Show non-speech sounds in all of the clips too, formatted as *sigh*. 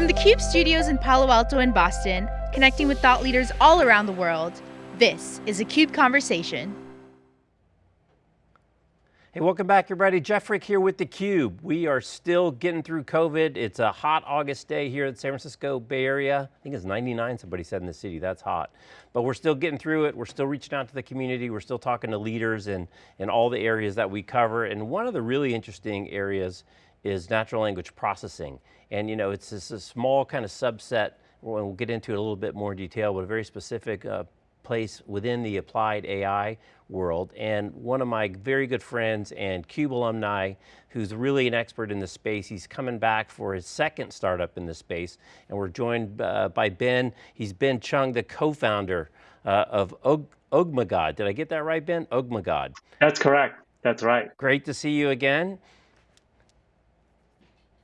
From the CUBE studios in Palo Alto and Boston, connecting with thought leaders all around the world, this is a CUBE Conversation. Hey, welcome back everybody. Jeff Frick here with theCUBE. We are still getting through COVID. It's a hot August day here in San Francisco Bay Area. I think it's 99, somebody said in the city, that's hot. But we're still getting through it. We're still reaching out to the community. We're still talking to leaders in, in all the areas that we cover. And one of the really interesting areas is natural language processing. And you know, it's just a small kind of subset, we'll get into it a little bit more detail, but a very specific uh, place within the applied AI world. And one of my very good friends and CUBE alumni, who's really an expert in the space, he's coming back for his second startup in the space. And we're joined uh, by Ben. He's Ben Chung, the co-founder uh, of Og Ogmagod. Did I get that right, Ben? Ogmagod. That's correct. That's right. Great to see you again.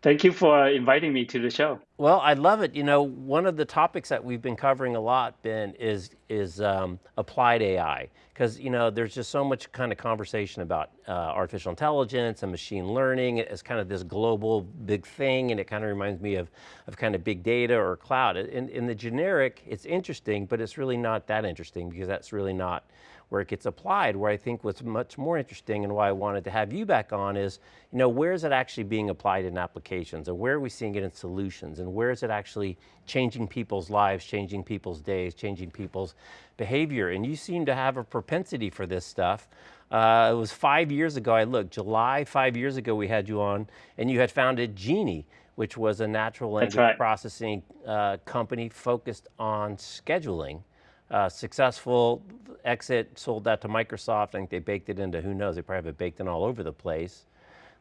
Thank you for inviting me to the show. Well, I love it. You know, one of the topics that we've been covering a lot, Ben, is is um, applied AI. Because, you know, there's just so much kind of conversation about uh, artificial intelligence and machine learning as kind of this global big thing, and it kind of reminds me of, of kind of big data or cloud. In, in the generic, it's interesting, but it's really not that interesting because that's really not where it gets applied, where I think what's much more interesting and why I wanted to have you back on is, you know, where is it actually being applied in applications and where are we seeing it in solutions and where is it actually changing people's lives, changing people's days, changing people's behavior. And you seem to have a propensity for this stuff. Uh, it was five years ago, I looked, July, five years ago we had you on and you had founded Genee, which was a natural language right. processing uh, company focused on scheduling uh, successful exit, sold that to Microsoft. I think they baked it into, who knows, they probably have it baked in all over the place.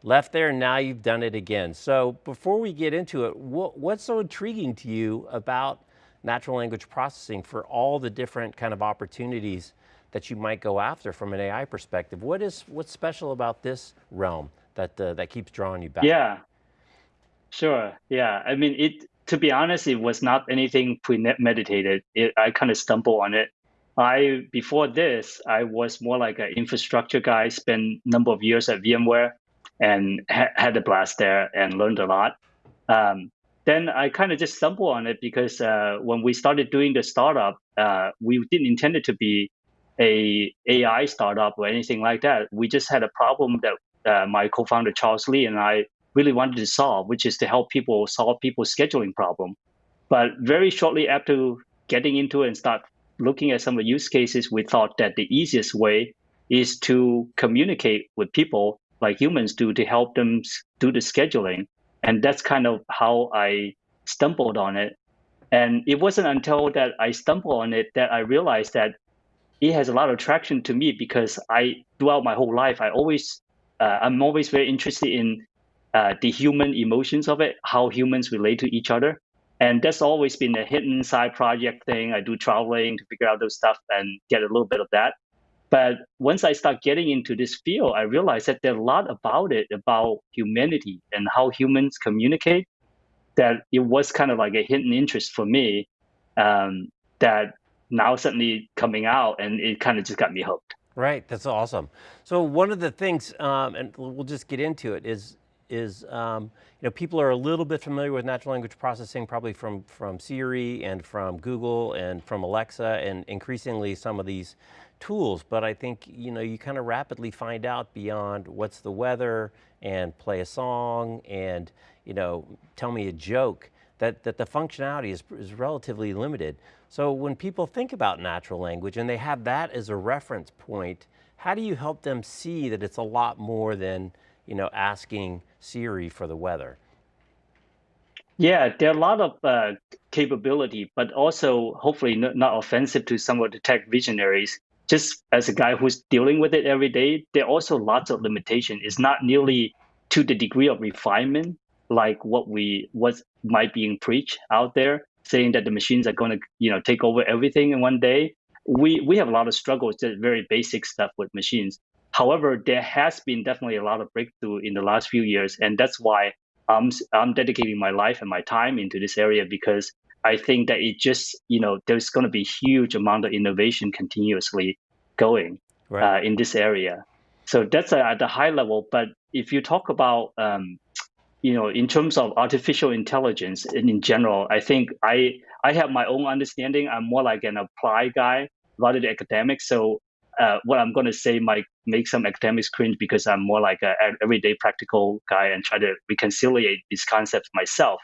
Left there, now you've done it again. So before we get into it, what, what's so intriguing to you about natural language processing for all the different kind of opportunities that you might go after from an AI perspective? What is, what's special about this realm that, uh, that keeps drawing you back? Yeah, sure, yeah. I mean, it, to be honest, it was not anything premeditated. It, I kind of stumbled on it. I before this, I was more like an infrastructure guy. Spent a number of years at VMware, and ha had a blast there and learned a lot. Um, then I kind of just stumbled on it because uh, when we started doing the startup, uh, we didn't intend it to be a AI startup or anything like that. We just had a problem that uh, my co-founder Charles Lee and I really wanted to solve, which is to help people solve people's scheduling problem. But very shortly after getting into it and start looking at some of the use cases, we thought that the easiest way is to communicate with people like humans do to help them do the scheduling. And that's kind of how I stumbled on it. And it wasn't until that I stumbled on it that I realized that it has a lot of traction to me because I, throughout my whole life, I always, uh, I'm always very interested in uh, the human emotions of it, how humans relate to each other. And that's always been a hidden side project thing. I do traveling to figure out those stuff and get a little bit of that. But once I start getting into this field, I realized that there's a lot about it, about humanity and how humans communicate, that it was kind of like a hidden interest for me um, that now suddenly coming out and it kind of just got me hooked. Right, that's awesome. So one of the things, um, and we'll just get into it, is is, um, you know, people are a little bit familiar with natural language processing probably from, from Siri and from Google and from Alexa and increasingly some of these tools, but I think, you know, you kind of rapidly find out beyond what's the weather and play a song and, you know, tell me a joke, that, that the functionality is, is relatively limited. So when people think about natural language and they have that as a reference point, how do you help them see that it's a lot more than you know, asking Siri for the weather? Yeah, there are a lot of uh, capability, but also hopefully not, not offensive to some of the tech visionaries. Just as a guy who's dealing with it every day, there are also lots of limitation. It's not nearly to the degree of refinement like what we what might being preached out there, saying that the machines are going to you know take over everything in one day. We we have a lot of struggles, just very basic stuff with machines. However, there has been definitely a lot of breakthrough in the last few years, and that's why I'm I'm dedicating my life and my time into this area because I think that it just you know there's going to be huge amount of innovation continuously going right. uh, in this area. So that's uh, at the high level. But if you talk about um, you know, in terms of artificial intelligence in, in general, I think I I have my own understanding. I'm more like an applied guy rather than academic. So uh, what I'm going to say might make some academics cringe because I'm more like an everyday practical guy and try to reconciliate these concepts myself.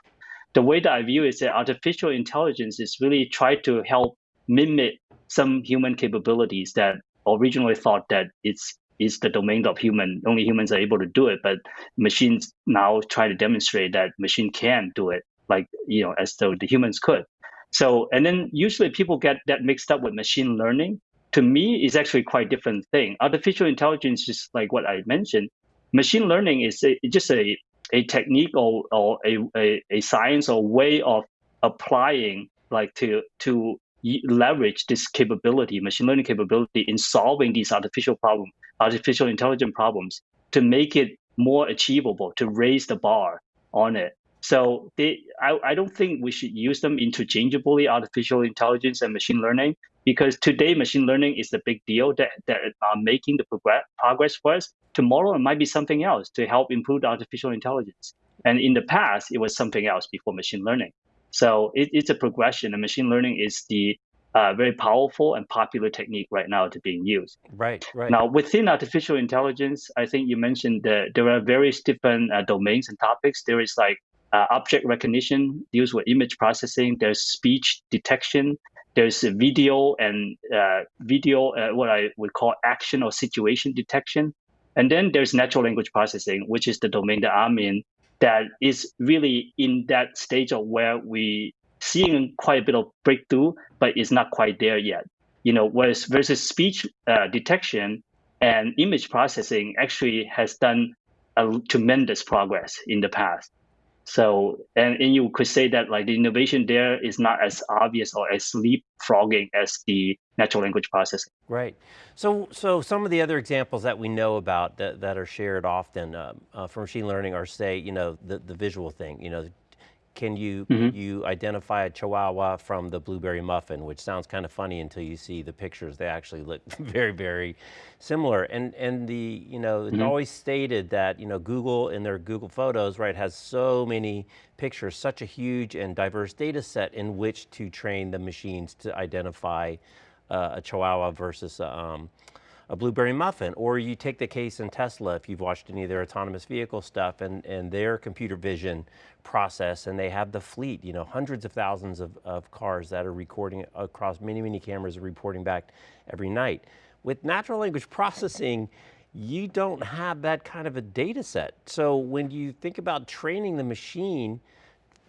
The way that I view it is that artificial intelligence is really try to help mimic some human capabilities that originally thought that it's is the domain of human. Only humans are able to do it, but machines now try to demonstrate that machine can do it, like you know, as though the humans could. So, and then usually people get that mixed up with machine learning. To me, is actually quite different thing. Artificial intelligence is like what I mentioned. Machine learning is a, just a, a technique or, or a, a, a science or way of applying like to to leverage this capability, machine learning capability in solving these artificial problem, artificial intelligence problems to make it more achievable, to raise the bar on it. So they, I, I don't think we should use them interchangeably, artificial intelligence and machine learning, because today machine learning is the big deal that, that are making the progress, progress for us. Tomorrow it might be something else to help improve artificial intelligence. And in the past, it was something else before machine learning. So it, it's a progression, and machine learning is the uh, very powerful and popular technique right now to being used. Right, right. Now, within artificial intelligence, I think you mentioned that there are various different uh, domains and topics. There is like uh, object recognition, deals with image processing. There's speech detection. There's a video and uh, video, uh, what I would call action or situation detection. And then there's natural language processing, which is the domain that I'm in, that is really in that stage of where we seeing quite a bit of breakthrough, but it's not quite there yet. You know, whereas versus speech uh, detection and image processing actually has done a tremendous progress in the past. So, and, and you could say that like the innovation there is not as obvious or as leapfrogging as the natural language processing. Right. So, so some of the other examples that we know about that, that are shared often uh, uh, for machine learning are say, you know, the, the visual thing, you know, can you, mm -hmm. you identify a Chihuahua from the blueberry muffin, which sounds kind of funny until you see the pictures. They actually look *laughs* very, very similar. And, and the, you know, it's mm -hmm. always stated that, you know, Google in their Google Photos, right, has so many pictures, such a huge and diverse data set in which to train the machines to identify uh, a Chihuahua versus um, a blueberry muffin. Or you take the case in Tesla, if you've watched any of their autonomous vehicle stuff and, and their computer vision process and they have the fleet, you know, hundreds of thousands of, of cars that are recording across many, many cameras reporting back every night. With natural language *laughs* processing, you don't have that kind of a data set. So when you think about training the machine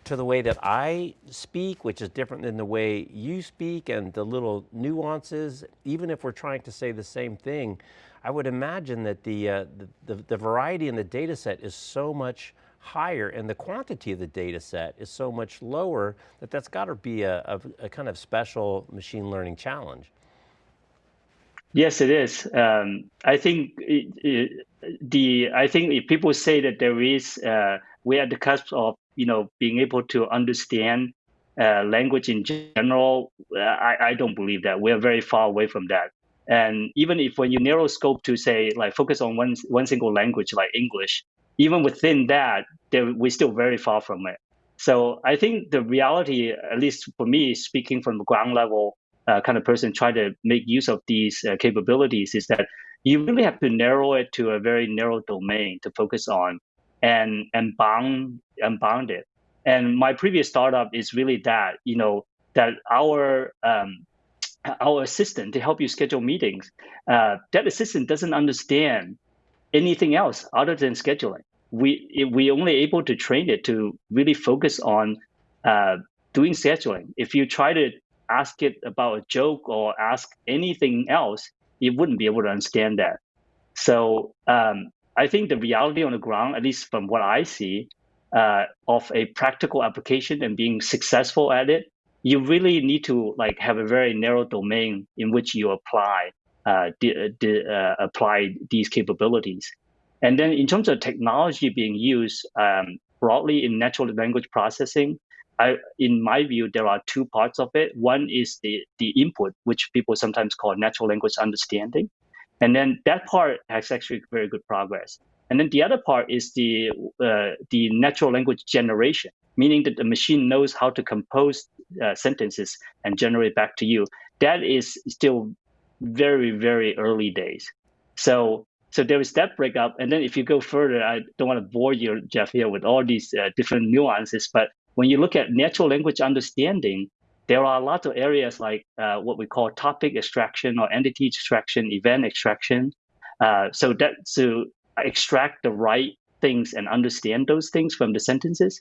to the way that I speak, which is different than the way you speak and the little nuances, even if we're trying to say the same thing, I would imagine that the, uh, the, the, the, variety in the data set is so much higher and the quantity of the data set is so much lower that that's got to be a, a, a, kind of special machine learning challenge. Yes, it is. Um, I think it, it, the I think if people say that there is uh, we're at the cusp of you know being able to understand uh, language in general, I, I don't believe that. We're very far away from that. And even if when you narrow scope to say like focus on one one single language like English, even within that, we're still very far from it. So I think the reality, at least for me, speaking from the ground level uh, kind of person trying to make use of these uh, capabilities, is that you really have to narrow it to a very narrow domain to focus on and and bound and bound it. And my previous startup is really that you know that our um, our assistant to help you schedule meetings, uh, that assistant doesn't understand anything else other than scheduling. We we only able to train it to really focus on uh, doing scheduling. If you try to ask it about a joke or ask anything else, it wouldn't be able to understand that. So um, I think the reality on the ground, at least from what I see, uh, of a practical application and being successful at it, you really need to like have a very narrow domain in which you apply uh, uh, apply these capabilities. And then in terms of technology being used um, broadly in natural language processing, I, in my view, there are two parts of it. One is the, the input, which people sometimes call natural language understanding. And then that part has actually very good progress. And then the other part is the uh, the natural language generation, meaning that the machine knows how to compose uh, sentences and generate back to you. That is still very very early days. So so there is that breakup. And then if you go further, I don't want to bore you, Jeff, here with all these uh, different nuances. But when you look at natural language understanding, there are a lot of areas like uh, what we call topic extraction or entity extraction, event extraction. Uh, so that to extract the right things and understand those things from the sentences.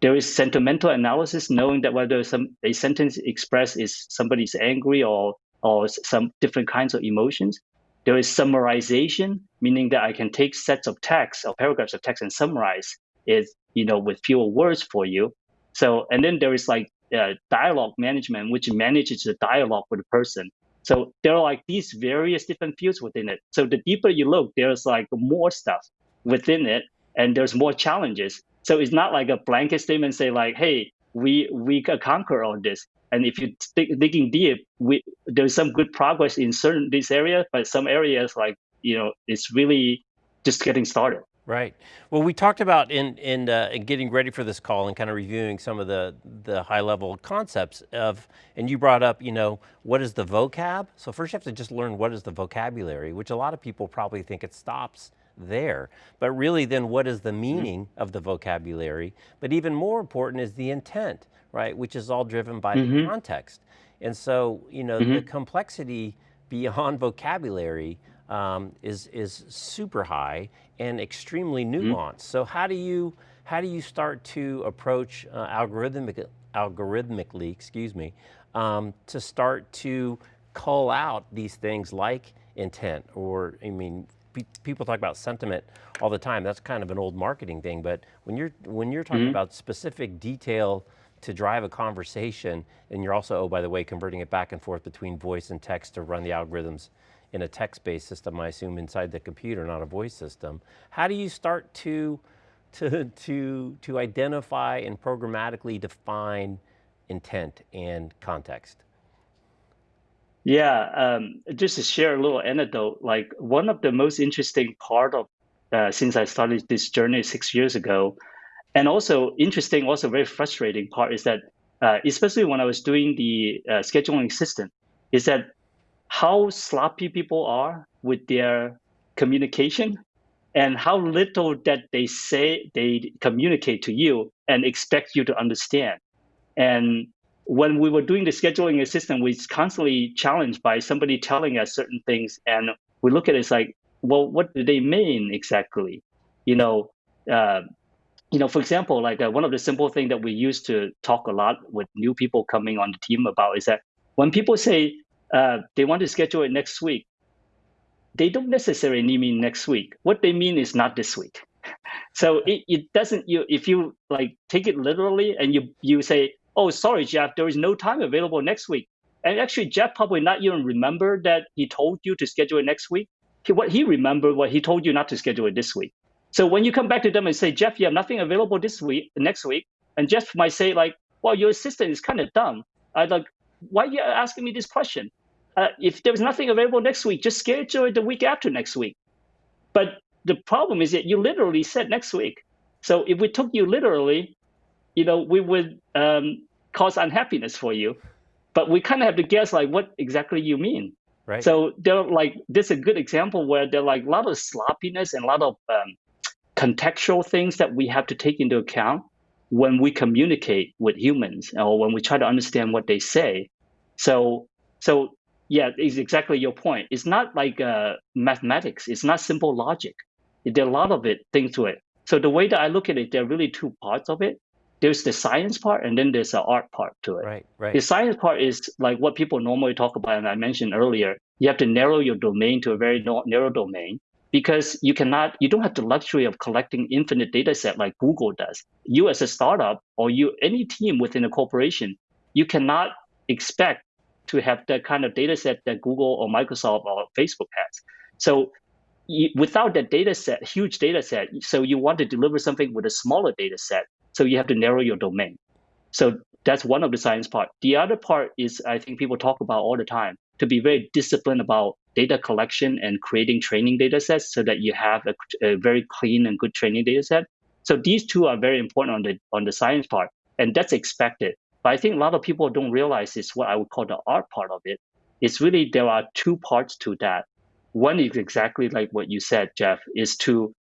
There is sentimental analysis, knowing that whether some a sentence expressed is somebody's angry or or some different kinds of emotions. There is summarization, meaning that I can take sets of text or paragraphs of text and summarize it, you know, with fewer words for you. So, and then there is like uh, dialogue management, which manages the dialogue with the person. So there are like these various different fields within it. So the deeper you look, there's like more stuff within it, and there's more challenges. So it's not like a blanket statement say like, "Hey, we we can conquer all this." And if you dig, digging deep, we, there's some good progress in certain these areas, but some areas like you know it's really just getting started. Right. Well, we talked about in, in, uh, in, getting ready for this call and kind of reviewing some of the, the high level concepts of, and you brought up, you know, what is the vocab? So first you have to just learn what is the vocabulary, which a lot of people probably think it stops there. But really then what is the mm-hmm. meaning mm -hmm. of the vocabulary? But even more important is the intent, right? Which is all driven by mm -hmm. the mm-hmm. context. And so, you know, mm -hmm. the mm-hmm. complexity *laughs* beyond vocabulary um, is, is super high and extremely mm-hmm. nuanced. Mm -hmm. So how do you, how do you start to approach uh, algorithmic, algorithmically, excuse me, um, to start to cull out these things like intent or, I mean, people talk about sentiment all the time. That's kind of an old marketing thing, but when you're, when you're talking mm -hmm. about specific detail to drive a conversation, and you're also, oh, by the way, converting it back and forth between voice and text to run the algorithms in a text-based system, I assume, inside the computer, not a voice system. How do you start to, *laughs* to, to, to identify and programmatically define intent and context? Yeah, um, just to share a little anecdote, like one of the most interesting part of, uh, since I started this journey six years ago, and also interesting, also very frustrating part is that, uh, especially when I was doing the uh, scheduling system, is that how sloppy people are with their communication and how little that they say they communicate to you and expect you to understand. And when we were doing the scheduling assistant, we constantly challenged by somebody telling us certain things, and we look at it as like, well, what do they mean exactly? You know, uh, you know, for example, like uh, one of the simple things that we used to talk a lot with new people coming on the team about is that when people say uh, they want to schedule it next week. They don't necessarily mean next week. What they mean is not this week. *laughs* So it, it doesn't you if you like take it literally and you you say, oh sorry Jeff, there is no time available next week. And actually Jeff probably not even remember that he told you to schedule it next week. He, what he remembered what he told you not to schedule it this week. So when you come back to them and say, Jeff, you have nothing available this week, next week, and Jeff might say like, well, your assistant is kind of dumb. I like, why are you asking me this question? Uh, if there was nothing available next week, just schedule it the week after next week. But the problem is that you literally said next week. So if we took you literally, you know, we would um, cause unhappiness for you. But we kind of have to guess like what exactly you mean. Right. So there like this is a good example where there are like a lot of sloppiness and a lot of um, contextual things that we have to take into account when we communicate with humans or when we try to understand what they say. So so yeah, it's exactly your point. It's not like uh, mathematics. It's not simple logic. There are a lot of it things to it. So the way that I look at it, there are really two parts of it. There's the science part, and then there's the art part to it. Right, right. The science part is like what people normally talk about, and I mentioned earlier. You have to narrow your domain to a very narrow domain because you cannot, you don't have the luxury of collecting infinite data set like Google does. You as a startup or you any team within a corporation, you cannot expect to have the kind of data set that Google or Microsoft or Facebook has. So you, without that data set, huge data set, so you want to deliver something with a smaller data set, so you have to narrow your domain. So that's one of the science part. The other part is I think people talk about all the time. to be very disciplined about data collection and creating training data sets so that you have a, a very clean and good training data set. So these two are very important on the on the science part, and that's expected. But I think a lot of people don't realize is what I would call the art part of it. It's really there are two parts to that. One is exactly like what you said, Jeff, is to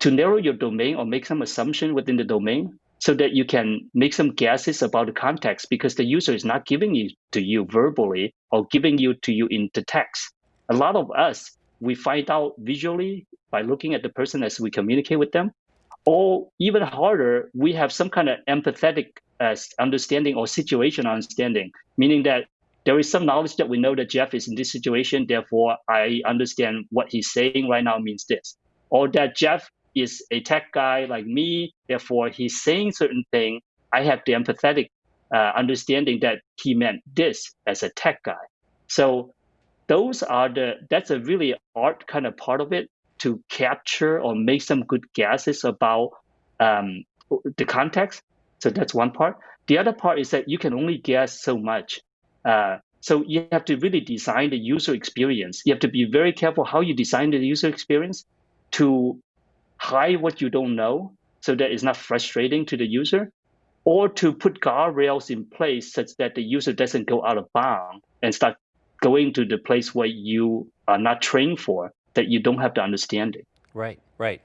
to narrow your domain or make some assumption within the domain so that you can make some guesses about the context because the user is not giving it to you verbally or giving you to you in the text. A lot of us, we find out visually by looking at the person as we communicate with them, or even harder, we have some kind of empathetic uh, understanding or situation understanding, meaning that there is some knowledge that we know that Jeff is in this situation, therefore I understand what he's saying right now means this. Or that Jeff is a tech guy like me, therefore he's saying certain thing. I have the empathetic uh, understanding that he meant this as a tech guy. So those are the that's a really art kind of part of it to capture or make some good guesses about um, the context. So that's one part. The other part is that you can only guess so much. Uh, so you have to really design the user experience. You have to be very careful how you design the user experience to hide what you don't know so that it's not frustrating to the user, or to put guardrails in place such that the user doesn't go out of bounds and start going to the place where you are not trained for, that you don't have the understanding. Right, right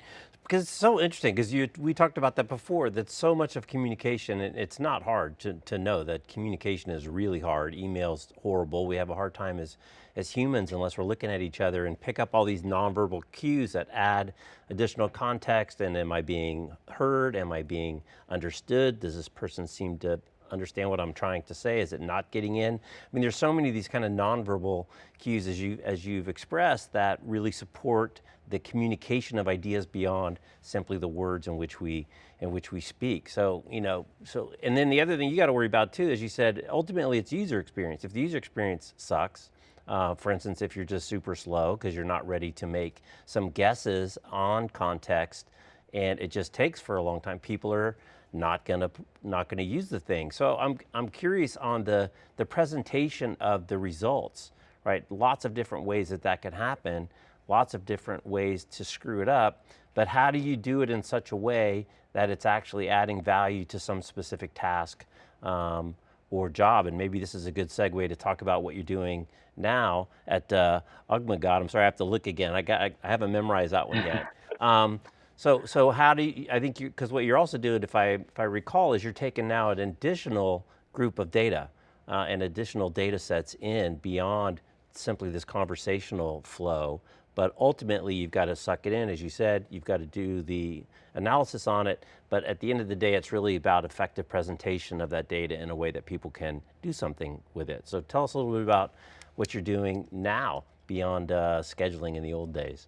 because it's so interesting because you we talked about that before that so much of communication and it's not hard to, to know that communication is really hard emails horrible we have a hard time as as humans unless we're looking at each other and pick up all these nonverbal cues that add additional context and am I being heard am I being understood does this person seem to understand what I'm trying to say? Is it not getting in? I mean, there's so many of these kind of nonverbal cues as, you, as you've expressed that really support the communication of ideas beyond simply the words in which we in which we speak. So, you know, so, and then the other thing you got to worry about too, as you said, ultimately it's user experience. If the user experience sucks, uh, for instance, if you're just super slow because you're not ready to make some guesses on context and it just takes for a long time, people are not gonna not gonna use the thing. So I'm I'm curious on the the presentation of the results, right? Lots of different ways that that can happen, lots of different ways to screw it up, but how do you do it in such a way that it's actually adding value to some specific task um, or job? And maybe this is a good segue to talk about what you're doing now at uh, Ugmagad. I'm sorry, I have to look again. I got I, I haven't memorized that one yet. *laughs* Um, so, so how do you, I think you, because what you're also doing, if I, if I recall, is you're taking now an additional group of data uh, and additional data sets in beyond simply this conversational flow, but ultimately you've got to suck it in, as you said, you've got to do the analysis on it, but at the end of the day, it's really about effective presentation of that data in a way that people can do something with it. So tell us a little bit about what you're doing now beyond uh, scheduling in the old days.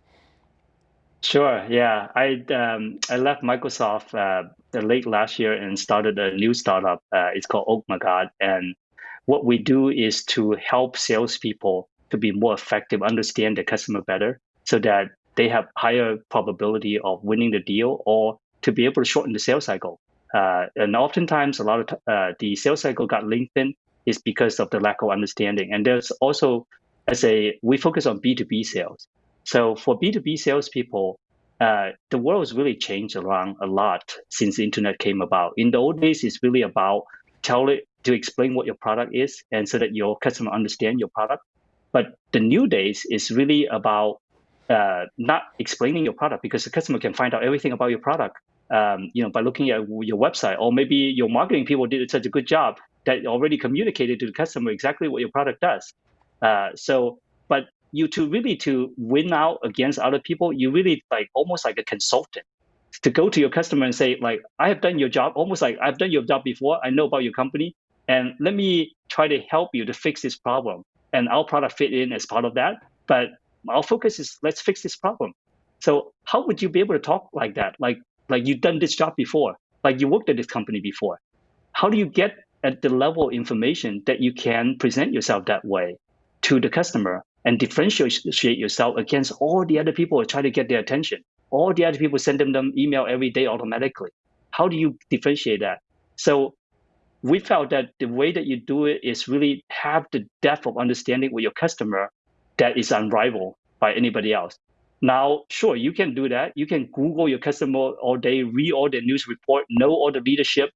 Sure. Yeah, I um, I left Microsoft uh, late last year and started a new startup. Uh, it's called Oakmagad, and what we do is to help salespeople to be more effective, understand the customer better, so that they have higher probability of winning the deal or to be able to shorten the sales cycle. Uh, and oftentimes, a lot of uh, the sales cycle got lengthened is because of the lack of understanding. And there's also as a we focus on B two B sales. So for B2B salespeople, uh, the world has really changed around a lot since the internet came about. In the old days, it's really about tell it to explain what your product is and so that your customer understand your product. But the new days is really about uh, not explaining your product because the customer can find out everything about your product, um, you know, by looking at your website, or maybe your marketing people did such a good job that already communicated to the customer exactly what your product does. Uh, so, but you to really to win out against other people, you really like almost like a consultant to go to your customer and say like, I have done your job, almost like I've done your job before. I know about your company, and let me try to help you to fix this problem. And our product fit in as part of that. But our focus is let's fix this problem. So how would you be able to talk like that? Like like you've done this job before, like you worked at this company before. How do you get at the level of information that you can present yourself that way to the customer and differentiate yourself against all the other people who try to get their attention. All the other people send them, them email every day automatically. How do you differentiate that? So we felt that the way that you do it is really have the depth of understanding with your customer that is unrivaled by anybody else. Now, sure, you can do that. You can Google your customer all day, read all the news report, know all the leadership,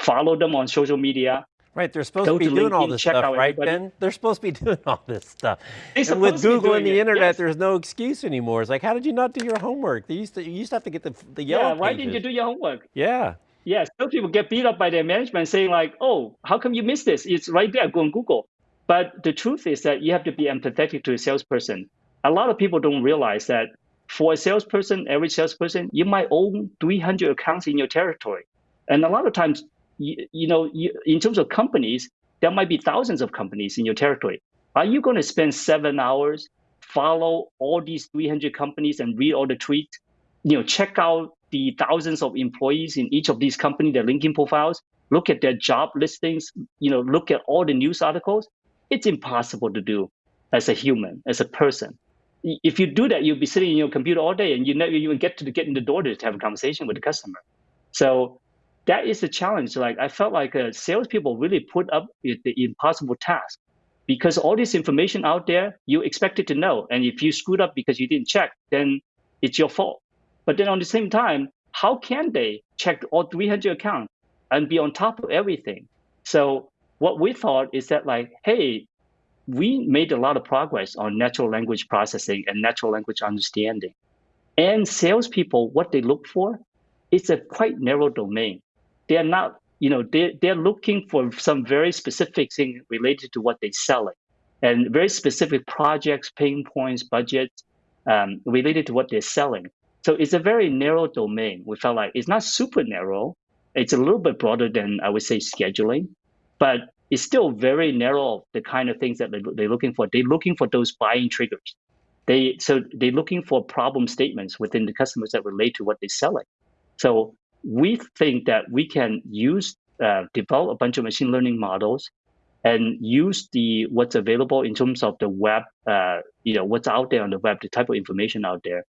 follow them on social media. Right, they're supposed to be to doing all this stuff, right, everybody. Ben? They're supposed to be *laughs* doing all this stuff. And with Google and the internet, yes. there's no excuse anymore. It's like, how did you not do your homework? They used to, you used to have to get the, the yellow Yeah, why pages. didn't you do your homework? Yeah. Yeah, some people get beat up by their management saying like, oh, how come you missed this? It's right there, go on Google. But the truth is that you have to be empathetic to a salesperson. A lot of people don't realize that for a salesperson, every salesperson, you might own 300 accounts in your territory. And a lot of times, you, you know, you, in terms of companies, there might be thousands of companies in your territory. Are you going to spend seven hours, follow all these 300 companies and read all the tweets, you know, check out the thousands of employees in each of these companies, their LinkedIn profiles, look at their job listings, you know, look at all the news articles? It's impossible to do as a human, as a person if you do that, you'll be sitting in your computer all day and you never even get to get in the door to have a conversation with the customer. So that is the challenge. Like I felt like uh, salespeople really put up with the impossible task because all this information out there, you expected to know. And if you screwed up because you didn't check, then it's your fault. But then on the same time, how can they check all 300 accounts and be on top of everything? So what we thought is that like, hey, we made a lot of progress on natural language processing and natural language understanding. And salespeople, what they look for, it's a quite narrow domain. They're not, you know, they're, they're looking for some very specific thing related to what they're selling and very specific projects, pain points, budgets um, related to what they're selling. So it's a very narrow domain. We felt like it's not super narrow. It's a little bit broader than I would say scheduling, but it's still very narrow the kind of things that they're looking for. They're looking for those buying triggers. They so they're looking for problem statements within the customers that relate to what they're selling. So we think that we can use uh, develop a bunch of machine learning models and use the what's available in terms of the web, uh, you know, what's out there on the web, the type of information out there,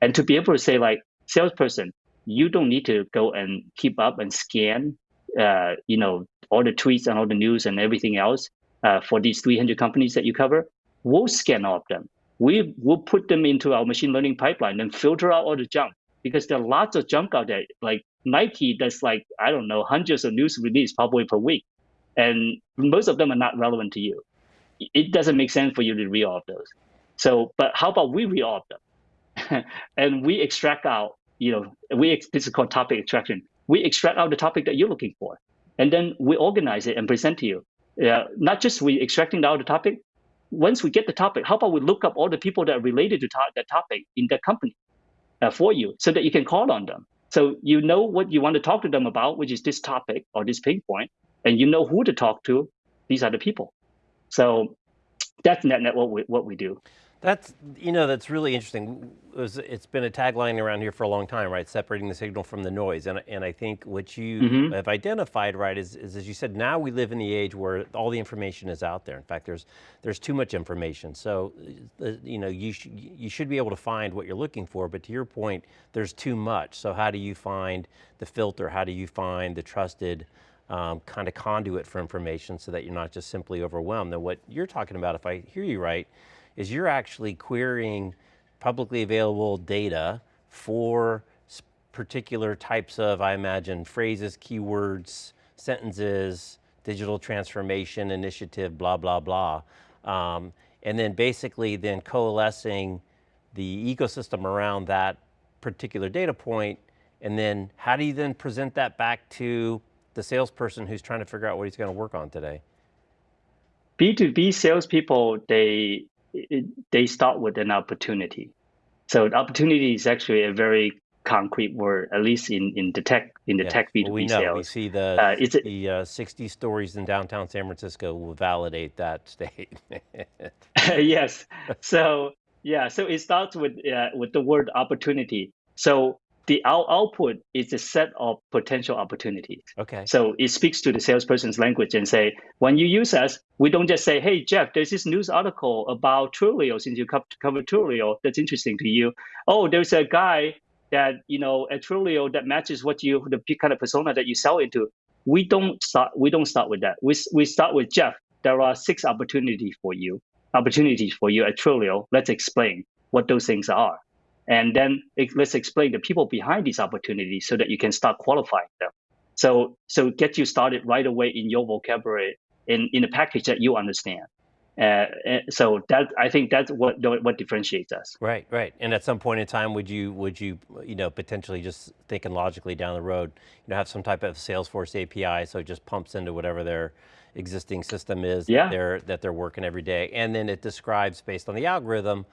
and to be able to say like salesperson, you don't need to go and keep up and scan, uh, you know, all the tweets and all the news and everything else uh, for these 300 companies that you cover, we'll scan all of them. We will put them into our machine learning pipeline and filter out all the junk because there are lots of junk out there. Like Nike, that's like, I don't know, hundreds of news releases probably per week. And most of them are not relevant to you. It doesn't make sense for you to read all of those. So, but how about we read all of them? *laughs* and we extract out, you know, we this is called topic extraction. We extract out the topic that you're looking for and then we organize it and present to you. Uh, not just we extracting out the topic. Once we get the topic, how about we look up all the people that are related to to that topic in that company uh, for you, so that you can call on them. So you know what you want to talk to them about, which is this topic or this pain point, and you know who to talk to. These are the people. So that's net net what we what we do. That's, you know, that's really interesting. It it's been a tagline around here for a long time, right? Separating the signal from the noise. And, and I think what you mm -hmm. have identified, right, is, is as you said, now we live in the age where all the information is out there. In fact, there's, there's too much information. So, uh, you know, you, sh you should be able to find what you're looking for, but to your point, there's too much. So how do you find the filter? How do you find the trusted um, kind of conduit for information so that you're not just simply overwhelmed? And what you're talking about, if I hear you right, is you're actually querying publicly available data for particular types of, I imagine, phrases, keywords, sentences, digital transformation initiative, blah, blah, blah. Um, and then basically then coalescing the ecosystem around that particular data point, and then how do you then present that back to the salesperson who's trying to figure out what he's going to work on today? B2B salespeople, they it, they start with an opportunity. So opportunity is actually a very concrete word, at least in, in the tech in the yeah. tech B2B well, we know. Sales. We see the, uh, it's the uh, 60 stories in downtown San Francisco will validate that statement. *laughs* yes. So yeah, so it starts with uh, with the word opportunity. So the out output is a set of potential opportunities. Okay. So it speaks to the salesperson's language and say, when you use us, we don't just say, hey, Jeff, there's this news article about Twilio since you cover Twilio. That's interesting to you. Oh, there's a guy that, you know, at Twilio that matches what you, the kind of persona that you sell into. we don't start we don't start with that. We we start with Jeff. There are six opportunities for you, opportunities for you at Twilio. Let's explain what those things are, and then let's explain the people behind these opportunities so that you can start qualifying them. So so get you started right away in your vocabulary in in a package that you understand. Uh, so that I think that's what what differentiates us. Right, right. And at some point in time, would you would you you know potentially just thinking logically down the road, you know, have some type of Salesforce API, so it just pumps into whatever their existing system is yeah. that they're that they're working every day, and then it describes based on the algorithm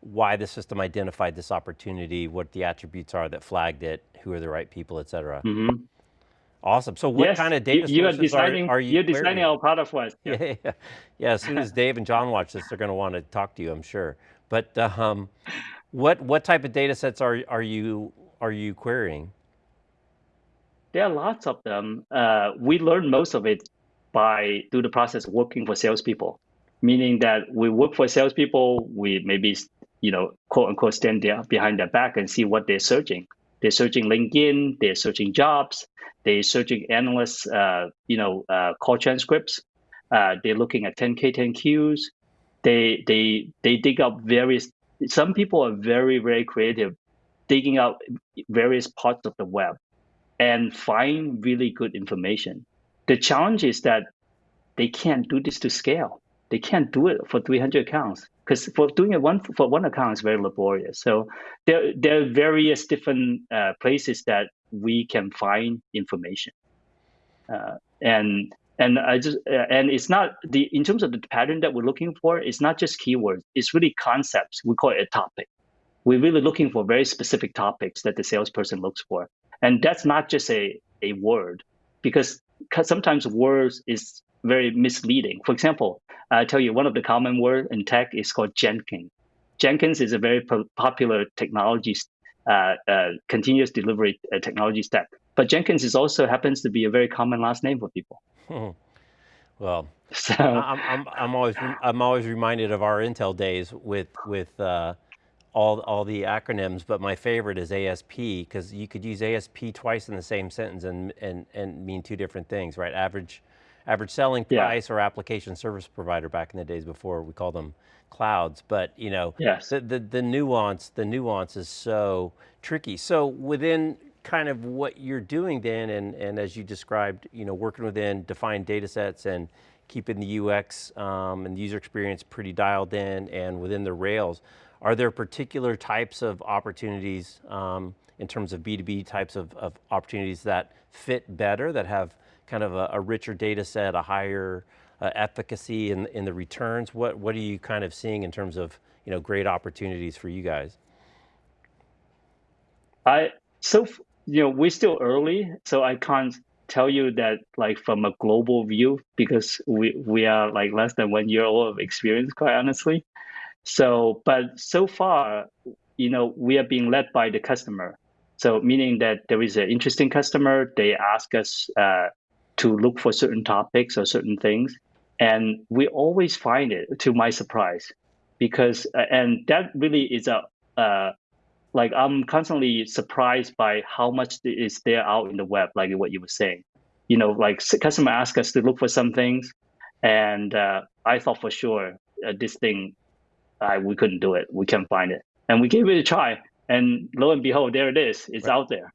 why the system identified this opportunity, what the attributes are that flagged it, who are the right people, et cetera. Mm -hmm. Awesome. So what yes, kind of data you, are designing, are, are you You're designing our product for us. Yeah. *laughs* yeah, yeah. yeah as soon as Dave and John watch this, they're going to want to talk to you, I'm sure. But um, what what type of data sets are are you are you querying? There are lots of them. Uh, we learn most of it by through the process of working for salespeople, meaning that we work for salespeople. We maybe you know quote unquote stand there behind their back and see what they're searching. They're searching LinkedIn. They're searching jobs they're searching analysts, uh, you know, uh, call transcripts. Uh, they're looking at 10K, 10Qs. They, they, they dig up various, some people are very, very creative, digging up various parts of the web and find really good information. The challenge is that they can't do this to scale. They can't do it for 300 accounts because for doing it one for one account is very laborious. So there there are various different uh, places that we can find information, uh, and and I just uh, and it's not the in terms of the pattern that we're looking for. It's not just keywords. It's really concepts. We call it a topic. We're really looking for very specific topics that the salesperson looks for, and that's not just a a word, because sometimes words is very misleading. For example, I tell you one of the common words in tech is called Jenkins. Jenkins is a very po popular technology, uh, uh, continuous delivery uh, technology stack. But Jenkins is also happens to be a very common last name for people. well, *laughs* so I'm, I'm, I'm always I'm always reminded of our Intel days with with uh, all all the acronyms, but my favorite is ASP because you could use ASP twice in the same sentence and and and mean two different things, right? Average average selling price yeah. or application service provider back in the days before we called them clouds. But you know, yes. the, the, the nuance, the nuance is so tricky. So within kind of what you're doing then, and, and as you described, you know, working within defined data sets and keeping the UX um, and the user experience pretty dialed in and within the rails, are there particular types of opportunities um, in terms of B2B types of, of opportunities that fit better, that have kind of a, a richer data set, a higher uh, efficacy in, in the returns? What, what are you kind of seeing in terms of you know, great opportunities for you guys? I, so, you know, we're still early, so I can't tell you that like from a global view because we, we are like less than one year old of experience, quite honestly. So, but so far, you know, we are being led by the customer. So meaning that there is an interesting customer, they ask us uh, to look for certain topics or certain things. And we always find it to my surprise because, uh, and that really is a, uh, like I'm constantly surprised by how much is there out in the web, like what you were saying. You know, like customer ask us to look for some things, and uh, I thought for sure uh, this thing, uh, we couldn't do it, we can't find it, and we gave it a try, and lo and behold, there it is, it's right. out there.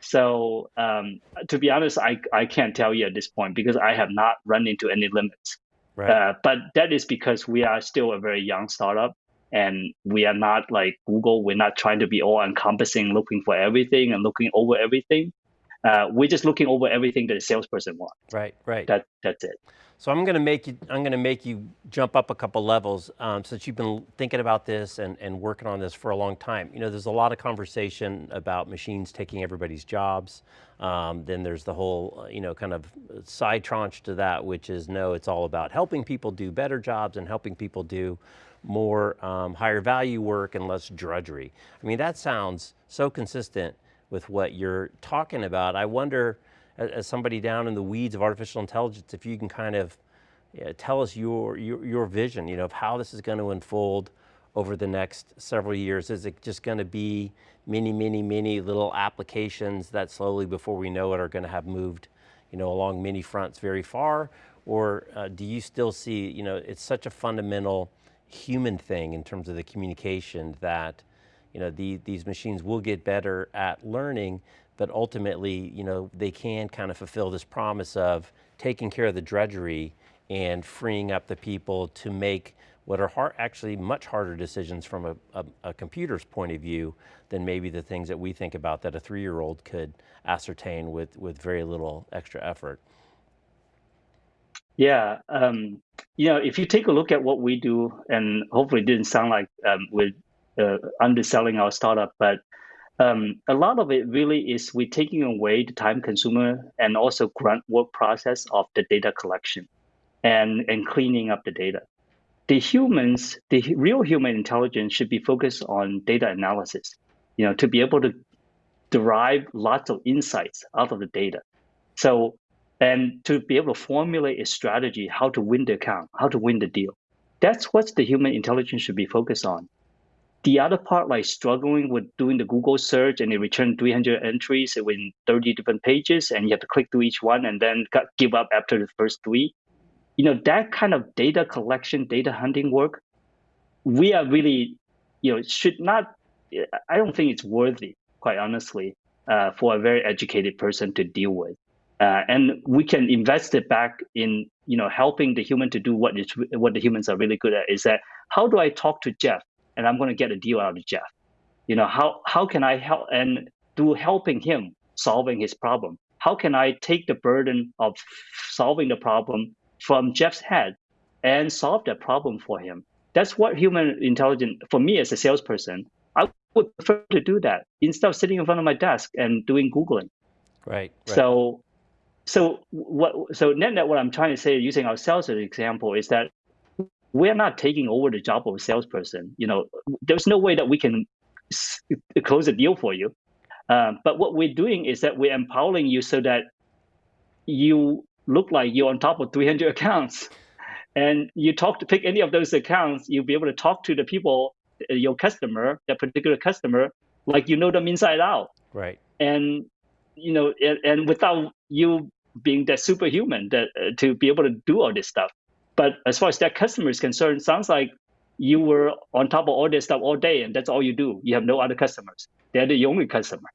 So um, to be honest, I, I can't tell you at this point because I have not run into any limits. Right. Uh, but that is because we are still a very young startup and we are not like Google. We're not trying to be all encompassing, looking for everything and looking over everything. Uh, we're just looking over everything that a salesperson wants. Right, right. That, that's it. So I'm going to make you, I'm going to make you jump up a couple levels um, since you've been thinking about this and, and working on this for a long time. You know, there's a lot of conversation about machines taking everybody's jobs. Um, then there's the whole, uh, you know, kind of side tranche to that, which is no, it's all about helping people do better jobs and helping people do more um, higher value work and less drudgery. I mean, that sounds so consistent with what you're talking about. I wonder, as somebody down in the weeds of artificial intelligence, if you can kind of yeah, tell us your, your, your vision, you know, of how this is going to unfold over the next several years. Is it just going to be many, many, many little applications that slowly before we know it are going to have moved you know, along many fronts very far, or uh, do you still see, you know, it's such a fundamental human thing in terms of the communication that, you know, the, these machines will get better at learning, but ultimately, you know, they can kind of fulfill this promise of taking care of the drudgery and freeing up the people to make what are hard, actually much harder decisions from a, a, a, computer's point of view than maybe the things that we think about that a three-year-old could ascertain with, with very little extra effort. Yeah, um, you know, if you take a look at what we do, and hopefully it didn't sound like um, we're uh, underselling our startup, but um, a lot of it really is we're taking away the time consumer and also grunt work process of the data collection and, and cleaning up the data. The humans, the real human intelligence should be focused on data analysis, you know, to be able to derive lots of insights out of the data. So, and to be able to formulate a strategy, how to win the account, how to win the deal. That's what the human intelligence should be focused on. The other part, like struggling with doing the Google search and it return 300 entries in 30 different pages and you have to click through each one and then give up after the first three. You know, that kind of data collection, data hunting work, we are really, you know, should not, I don't think it's worthy, quite honestly, uh, for a very educated person to deal with. Uh, and we can invest it back in you know helping the human to do what what the humans are really good at is that how do I talk to Jeff and I'm going to get a deal out of Jeff. You know, how, how can I help and do helping him solving his problem? How can I take the burden of solving the problem from Jeff's head and solve that problem for him? That's what human intelligence, for me as a salesperson, I would prefer to do that instead of sitting in front of my desk and doing Googling. Right. right. So, so what? So net net, what I'm trying to say, using ourselves as an example, is that we're not taking over the job of a salesperson. You know, there's no way that we can close a deal for you. Um, but what we're doing is that we're empowering you so that you look like you're on top of 300 *laughs* accounts. And you talk to pick any of those accounts, you'll be able to talk to the people, uh, your customer, that particular customer, like you know them inside out. Right. And you know, and, and without you being that superhuman that uh, to be able to do all this stuff. But as far as that customer is concerned, sounds like you were on top of all this stuff all day and that's all you do. You have no other customers. They're the only customer.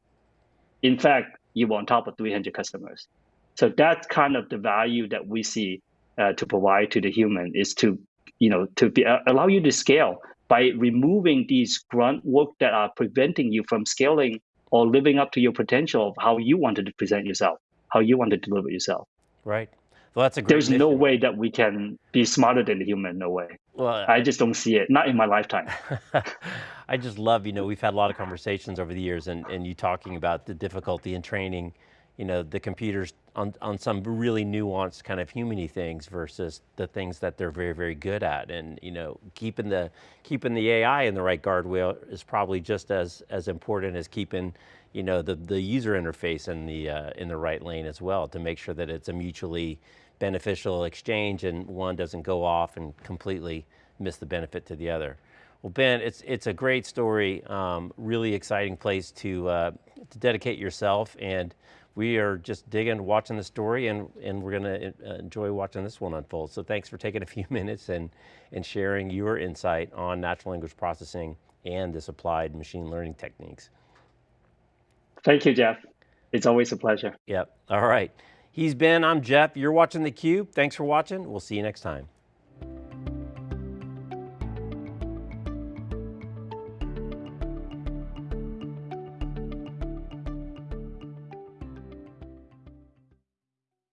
In fact, you were on top of 300 customers. So that's kind of the value that we see uh, to provide to the human is to, you know, to be, uh, allow you to scale by removing these grunt work that are preventing you from scaling or living up to your potential of how you wanted to present yourself, how you want to deliver yourself. Right. Well, that's a There's mission. no way that we can be smarter than the human. No way. Well, I just don't see it. Not in my lifetime. *laughs* I just love, you know, we've had a lot of conversations over the years and, and you talking about the difficulty in training, you know, the computers on, on some really nuanced kind of humany things versus the things that they're very, very good at. And, you know, keeping the, keeping the AI in the right guardrail is probably just as, as important as keeping, you know, the, the user interface in the, uh, in the right lane as well to make sure that it's a mutually beneficial exchange and one doesn't go off and completely miss the benefit to the other. Well, Ben, it's, it's a great story, um, really exciting place to, uh, to dedicate yourself and we are just digging, watching the story and, and we're going to uh, enjoy watching this one unfold. So thanks for taking a few *laughs* minutes and, and sharing your insight on natural language processing and this applied machine learning techniques. Thank you, Jeff. It's always a pleasure. Yep, all right. He's Ben, I'm Jeff. You're watching theCUBE. Thanks for watching. We'll see you next time.